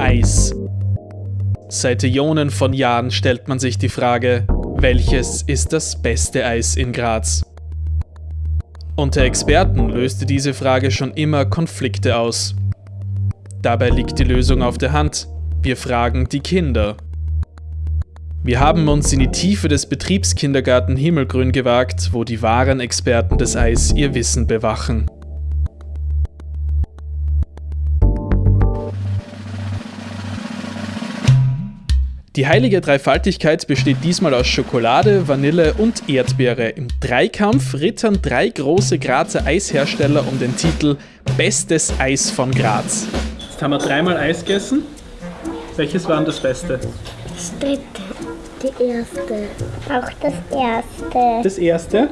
Eis. Seit Ionen von Jahren stellt man sich die Frage, welches ist das beste Eis in Graz? Unter Experten löste diese Frage schon immer Konflikte aus. Dabei liegt die Lösung auf der Hand. Wir fragen die Kinder. Wir haben uns in die Tiefe des Betriebskindergarten Himmelgrün gewagt, wo die wahren Experten des Eis ihr Wissen bewachen. Die heilige Dreifaltigkeit besteht diesmal aus Schokolade, Vanille und Erdbeere. Im Dreikampf rittern drei große Grazer Eishersteller um den Titel Bestes Eis von Graz. Jetzt haben wir dreimal Eis gegessen. Welches war das Beste? Das dritte. Die erste. Auch das erste. Das erste?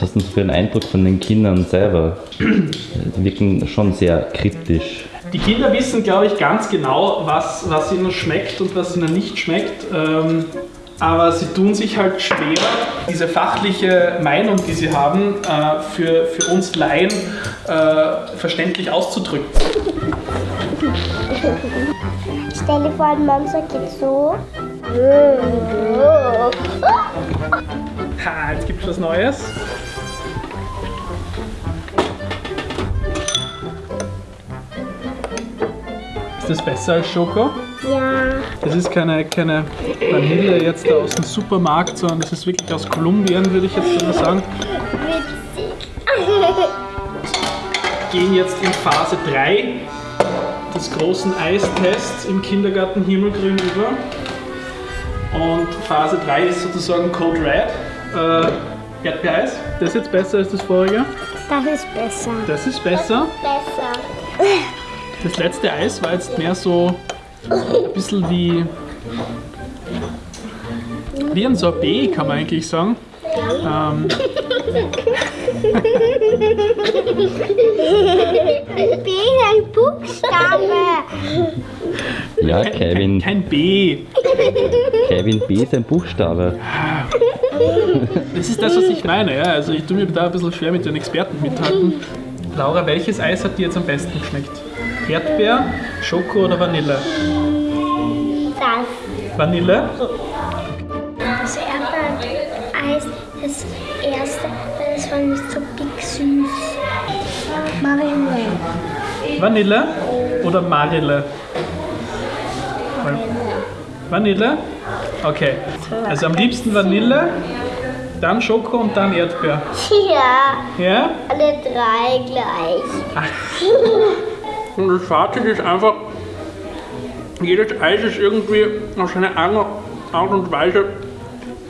Was hast du für einen Eindruck von den Kindern selber? Die wirken schon sehr kritisch. Die Kinder wissen, glaube ich, ganz genau, was, was ihnen schmeckt und was ihnen nicht schmeckt. Ähm, aber sie tun sich halt schwer, diese fachliche Meinung, die sie haben, äh, für, für uns Laien äh, verständlich auszudrücken. Stell dir vor, ein Monster geht so. Ha, jetzt gibt es was Neues. Ist das besser als Schoko? Ja. Das ist keine, keine Vanille jetzt aus dem Supermarkt, sondern das ist wirklich aus Kolumbien, würde ich jetzt mal sagen. Witzig. Gehen jetzt in Phase 3 des großen Eistests im Kindergarten Himmelgrün über. Und Phase 3 ist sozusagen Code Red, äh, Erdbeereis. Das ist jetzt besser als das vorige. Das ist besser. Das ist besser. Besser. Das letzte Eis war jetzt mehr so ein bisschen wie, wie ein Sorbet, kann man eigentlich sagen. Ähm, B ist ein Buchstabe. Ja, Kevin, kein B. Kevin B ist ein Buchstabe. Das ist das, was ich meine. Ja. Also ich tue mir da ein bisschen schwer mit den Experten mithalten. Laura, welches Eis hat dir jetzt am besten geschmeckt? Erdbeer, Schoko oder Vanille? Das. Vanille? Das Erdbeereis, das erste, das war nicht so big süß. Marille. Vanille oder Marille? Vanille? Okay. Also am liebsten Vanille, dann Schoko und dann Erdbeer. Ja, Ja? alle drei gleich. Und das Fazit ist einfach, jedes Eis ist irgendwie auf seine eigene Art und Weise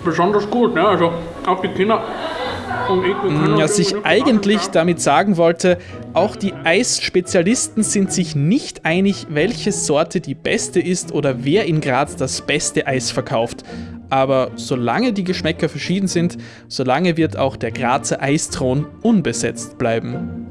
besonders gut. Ne? Also auch die Kinder und ich, uns sich irgendwie eigentlich sagen, damit sagen wollte, auch die Eisspezialisten sind sich nicht einig, welche Sorte die beste ist oder wer in Graz das beste Eis verkauft. Aber solange die Geschmäcker verschieden sind, solange wird auch der Grazer Eisthron unbesetzt bleiben.